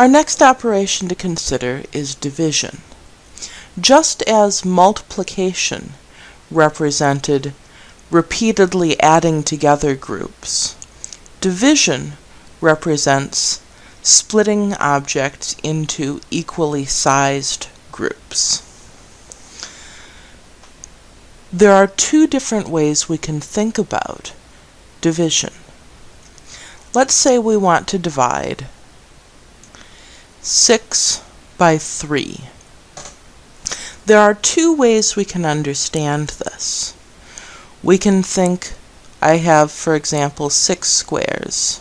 Our next operation to consider is division. Just as multiplication represented repeatedly adding together groups, division represents splitting objects into equally sized groups. There are two different ways we can think about division. Let's say we want to divide 6 by 3. There are two ways we can understand this. We can think I have, for example, 6 squares,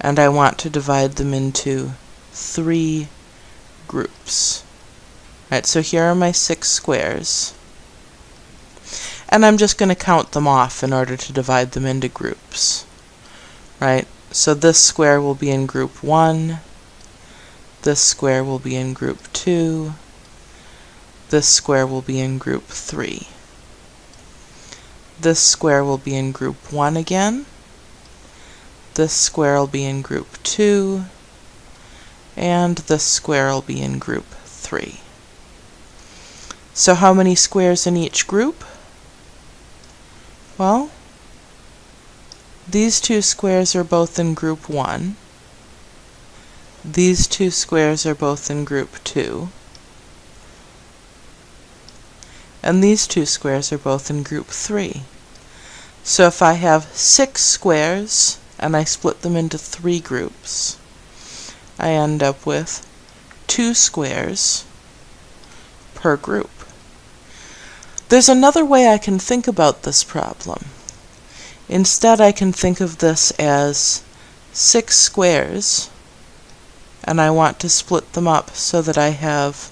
and I want to divide them into three groups. Right, so here are my six squares. And I'm just going to count them off in order to divide them into groups. Right, so this square will be in group 1, this square will be in group 2. This square will be in group 3. This square will be in group 1 again. This square will be in group 2. And this square will be in group 3. So how many squares in each group? Well, these two squares are both in group 1. These two squares are both in group 2. And these two squares are both in group 3. So if I have six squares and I split them into three groups, I end up with two squares per group. There's another way I can think about this problem. Instead, I can think of this as six squares and I want to split them up so that I have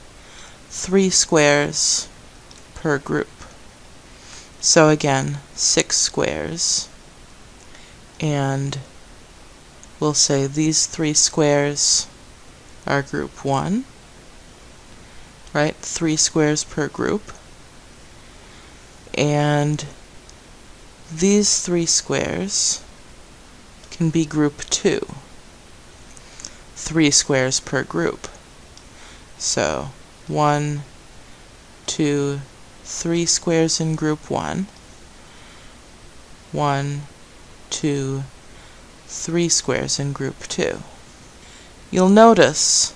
three squares per group. So again, six squares, and we'll say these three squares are group 1, right? Three squares per group. And these three squares can be group 2 three squares per group. So one, two, three squares in group one, one, two, three squares in group two. You'll notice,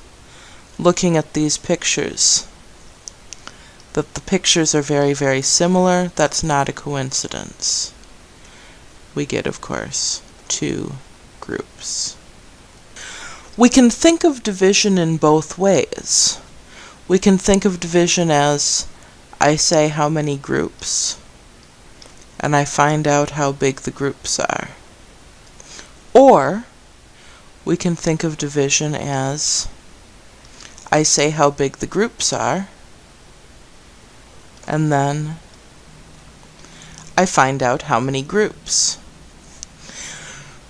looking at these pictures, that the pictures are very, very similar. That's not a coincidence. We get, of course, two groups. We can think of division in both ways. We can think of division as I say how many groups, and I find out how big the groups are. Or we can think of division as I say how big the groups are, and then I find out how many groups.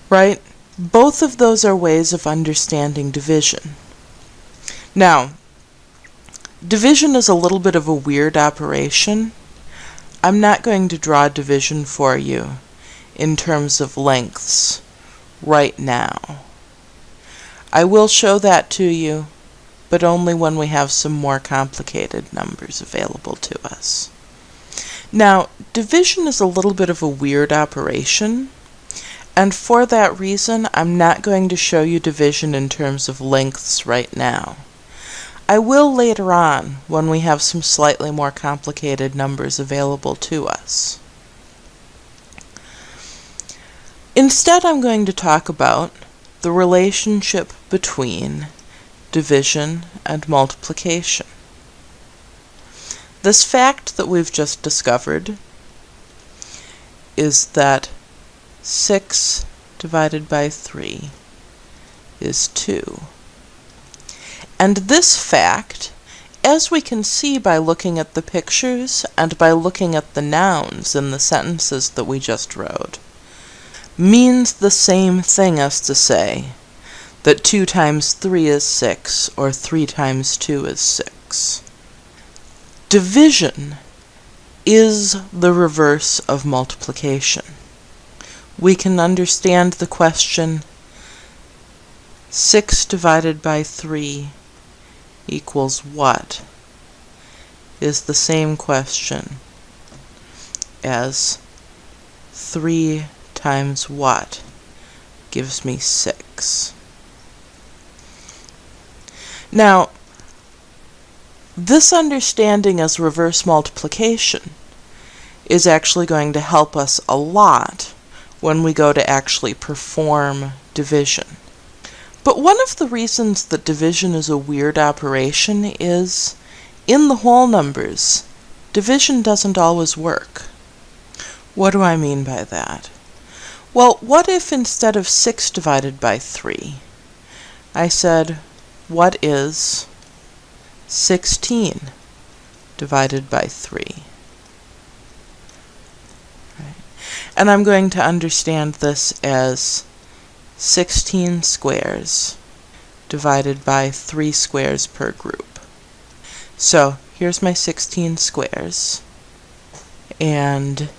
Right? Both of those are ways of understanding division. Now, division is a little bit of a weird operation. I'm not going to draw division for you in terms of lengths right now. I will show that to you, but only when we have some more complicated numbers available to us. Now, division is a little bit of a weird operation and for that reason, I'm not going to show you division in terms of lengths right now. I will later on when we have some slightly more complicated numbers available to us. Instead, I'm going to talk about the relationship between division and multiplication. This fact that we've just discovered is that 6 divided by 3 is 2. And this fact, as we can see by looking at the pictures and by looking at the nouns in the sentences that we just wrote, means the same thing as to say that 2 times 3 is 6 or 3 times 2 is 6. Division is the reverse of multiplication we can understand the question 6 divided by 3 equals what is the same question as 3 times what gives me 6. Now, this understanding as reverse multiplication is actually going to help us a lot when we go to actually perform division. But one of the reasons that division is a weird operation is, in the whole numbers, division doesn't always work. What do I mean by that? Well, what if instead of 6 divided by 3, I said, what is 16 divided by 3? Right. And I'm going to understand this as 16 squares divided by 3 squares per group. So here's my 16 squares, and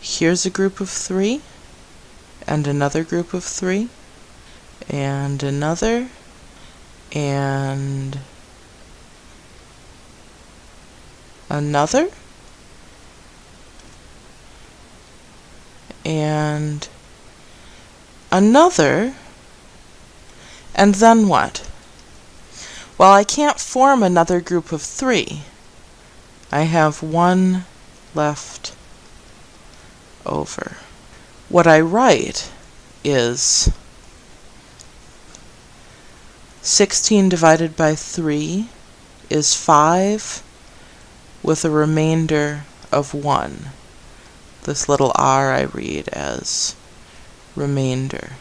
here's a group of 3, and another group of 3, and another, and another, and another, and then what? Well, I can't form another group of three. I have one left over. What I write is 16 divided by 3 is 5 with a remainder of 1. This little r I read as remainder.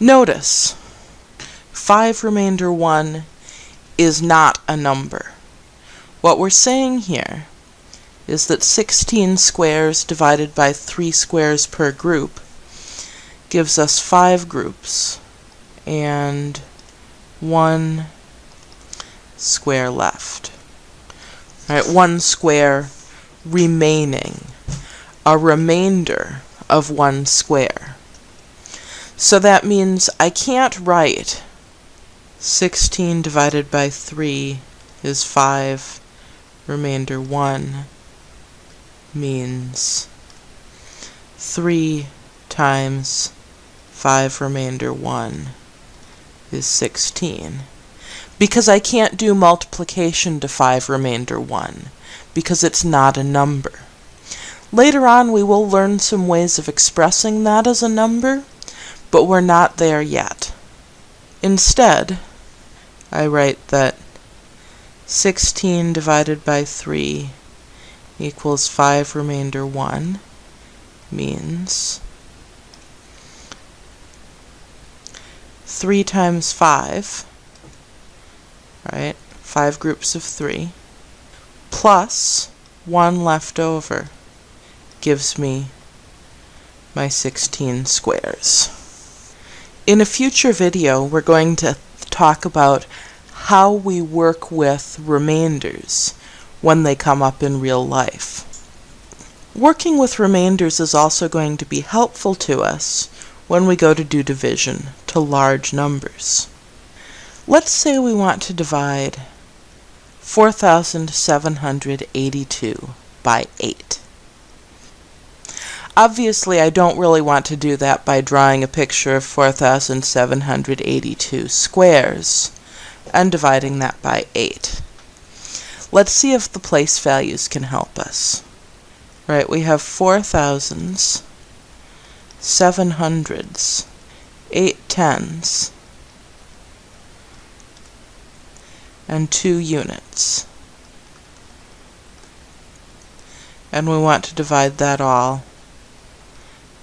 Notice, 5 remainder 1 is not a number. What we're saying here is that 16 squares divided by 3 squares per group gives us 5 groups and 1 square left. Right, 1 square remaining, a remainder of 1 square. So that means I can't write 16 divided by 3 is 5, remainder 1 means 3 times 5 remainder 1 is 16. Because I can't do multiplication to 5 remainder 1, because it's not a number. Later on we will learn some ways of expressing that as a number, but we're not there yet. Instead, I write that 16 divided by 3 equals 5 remainder 1 means 3 times 5, right, 5 groups of 3, plus 1 left over gives me my 16 squares. In a future video, we're going to talk about how we work with remainders when they come up in real life. Working with remainders is also going to be helpful to us when we go to do division to large numbers. Let's say we want to divide 4,782 by 8. Obviously, I don't really want to do that by drawing a picture of 4,782 squares and dividing that by 8. Let's see if the place values can help us. Right, we have 4,000s, 700s, 8 tens, and 2 units. And we want to divide that all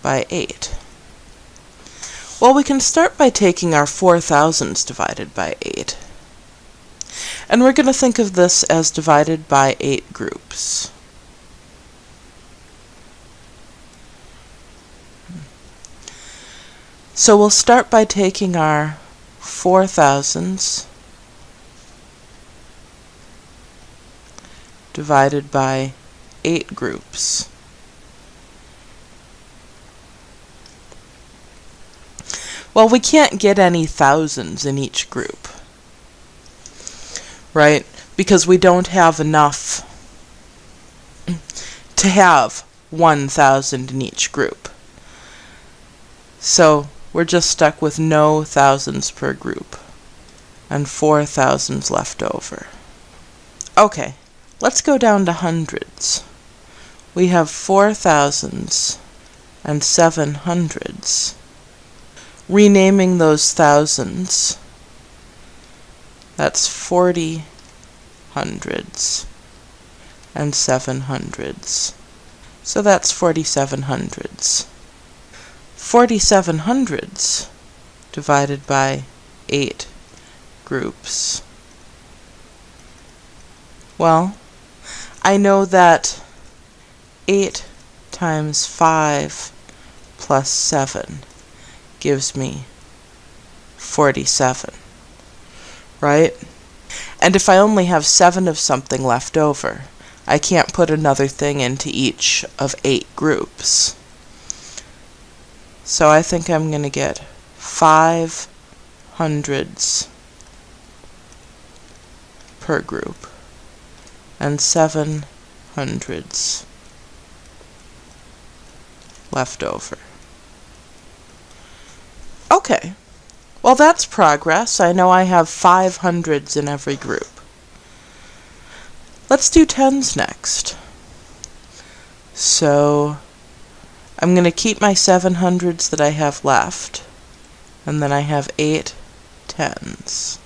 by 8. Well, we can start by taking our 4 thousands divided by 8. And we're going to think of this as divided by 8 groups. So we'll start by taking our 4 thousands divided by 8 groups. Well, we can't get any thousands in each group, right? Because we don't have enough to have 1,000 in each group. So we're just stuck with no thousands per group and four thousands left over. Okay, let's go down to hundreds. We have four thousands and seven hundreds. Renaming those thousands, that's forty hundreds and seven hundreds. So that's forty-seven hundreds. Forty-seven hundreds divided by eight groups. Well, I know that 8 times 5 plus 7 gives me 47, right? And if I only have 7 of something left over, I can't put another thing into each of 8 groups. So I think I'm going to get 5 hundreds per group and seven hundreds left over. Okay, well that's progress. I know I have five hundreds in every group. Let's do tens next. So I'm going to keep my seven hundreds that I have left, and then I have eight tens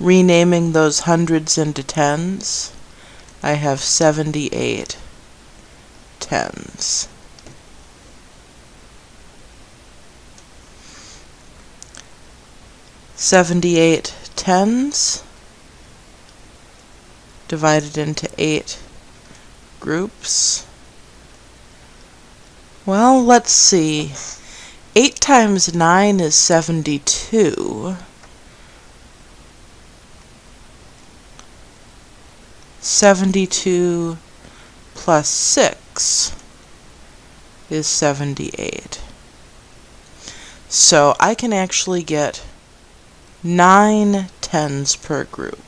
renaming those hundreds into tens, I have 78 tens. Seventy-eight tens divided into eight groups. Well, let's see. Eight times nine is seventy-two. 72 plus 6 is 78. So I can actually get 9 tens per group.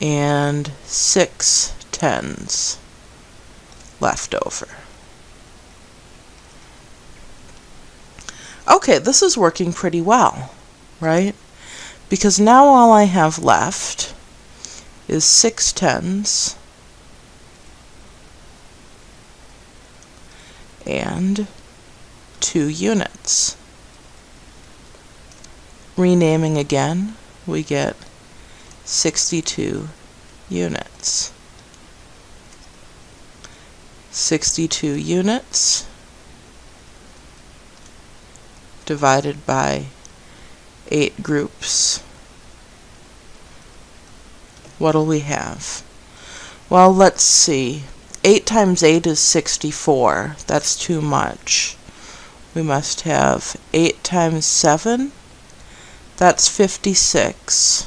And 6 tens left over. Okay, this is working pretty well, right? Because now all I have left is six tens and two units. Renaming again, we get 62 units. 62 units divided by eight groups. What'll we have? Well, let's see. 8 times 8 is 64. That's too much. We must have 8 times 7. That's 56.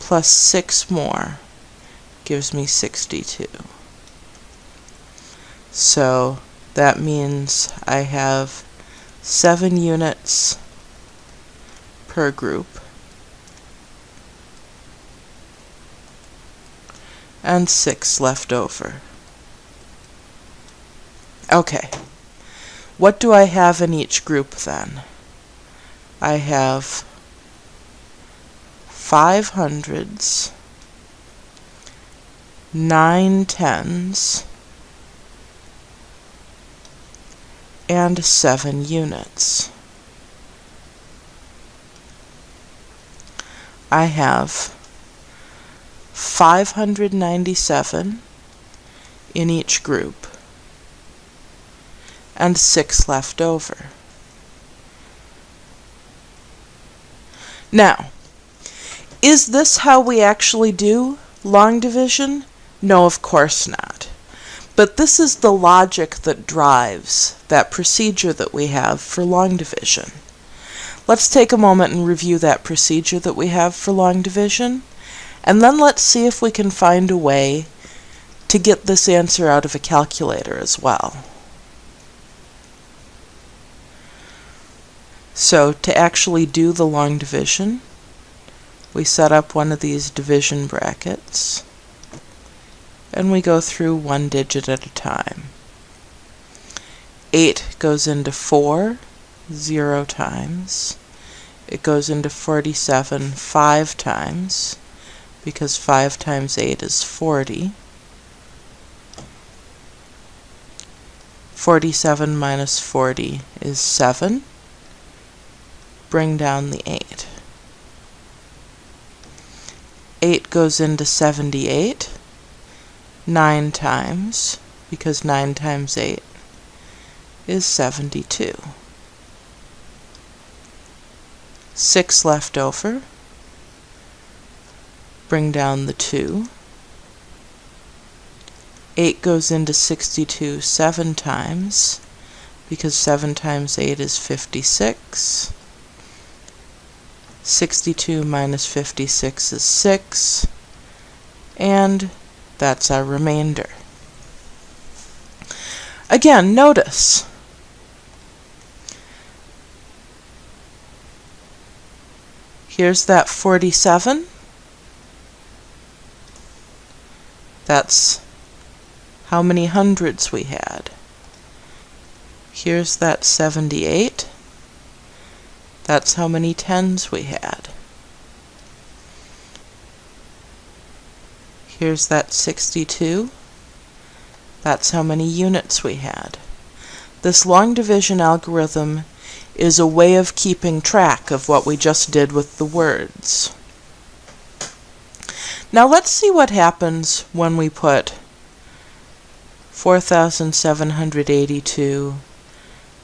Plus 6 more gives me 62. So that means I have seven units per group and six left over. Okay, what do I have in each group then? I have five hundreds, nine tens, and 7 units. I have 597 in each group and 6 left over. Now, is this how we actually do long division? No, of course not. But this is the logic that drives that procedure that we have for long division. Let's take a moment and review that procedure that we have for long division, And then let's see if we can find a way to get this answer out of a calculator as well. So to actually do the long division, we set up one of these division brackets and we go through one digit at a time. 8 goes into 4 0 times. It goes into 47 5 times because 5 times 8 is 40. 47 minus 40 is 7. Bring down the 8. 8 goes into 78 9 times, because 9 times 8 is 72. 6 left over. Bring down the 2. 8 goes into 62 7 times, because 7 times 8 is 56. 62 minus 56 is 6, and that's our remainder. Again, notice here's that 47. That's how many hundreds we had. Here's that 78. That's how many tens we had. Here's that 62. That's how many units we had. This long division algorithm is a way of keeping track of what we just did with the words. Now let's see what happens when we put 4,782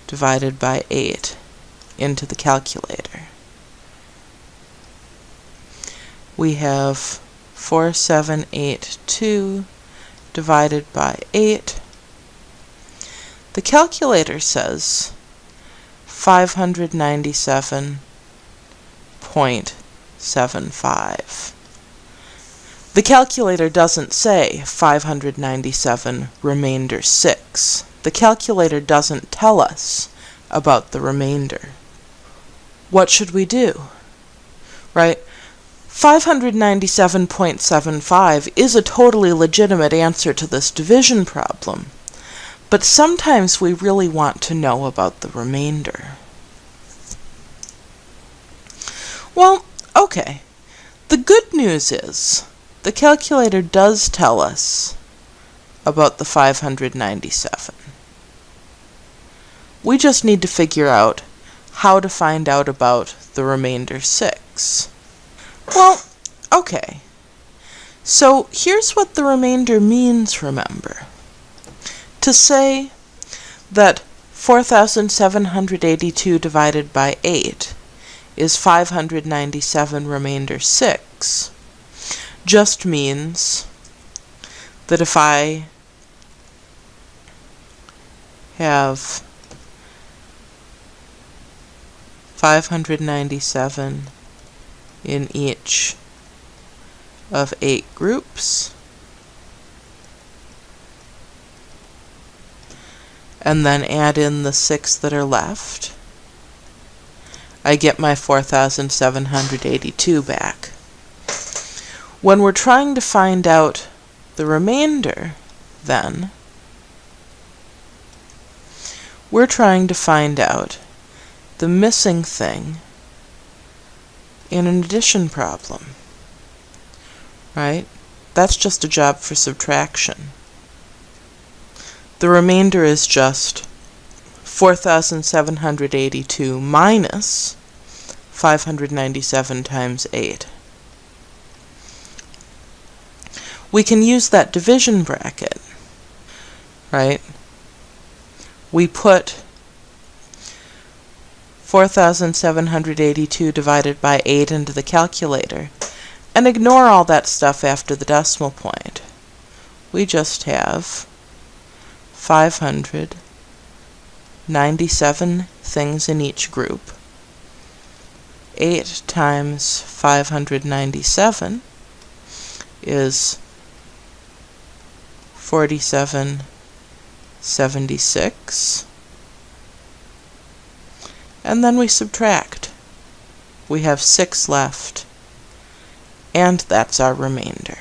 divided by 8 into the calculator. We have 4782 divided by 8. The calculator says 597.75. The calculator doesn't say 597 remainder 6. The calculator doesn't tell us about the remainder. What should we do? Right? 597.75 is a totally legitimate answer to this division problem, but sometimes we really want to know about the remainder. Well, okay. The good news is the calculator does tell us about the 597. We just need to figure out how to find out about the remainder 6. Well, okay. So here's what the remainder means, remember. To say that 4,782 divided by 8 is 597 remainder 6 just means that if I have 597 in each of eight groups. And then add in the six that are left. I get my 4,782 back. When we're trying to find out the remainder, then, we're trying to find out the missing thing in an addition problem. Right? That's just a job for subtraction. The remainder is just 4,782 minus 597 times 8. We can use that division bracket, right? We put 4,782 divided by 8 into the calculator, and ignore all that stuff after the decimal point. We just have 597 things in each group. 8 times 597 is 47 76 and then we subtract. We have 6 left, and that's our remainder.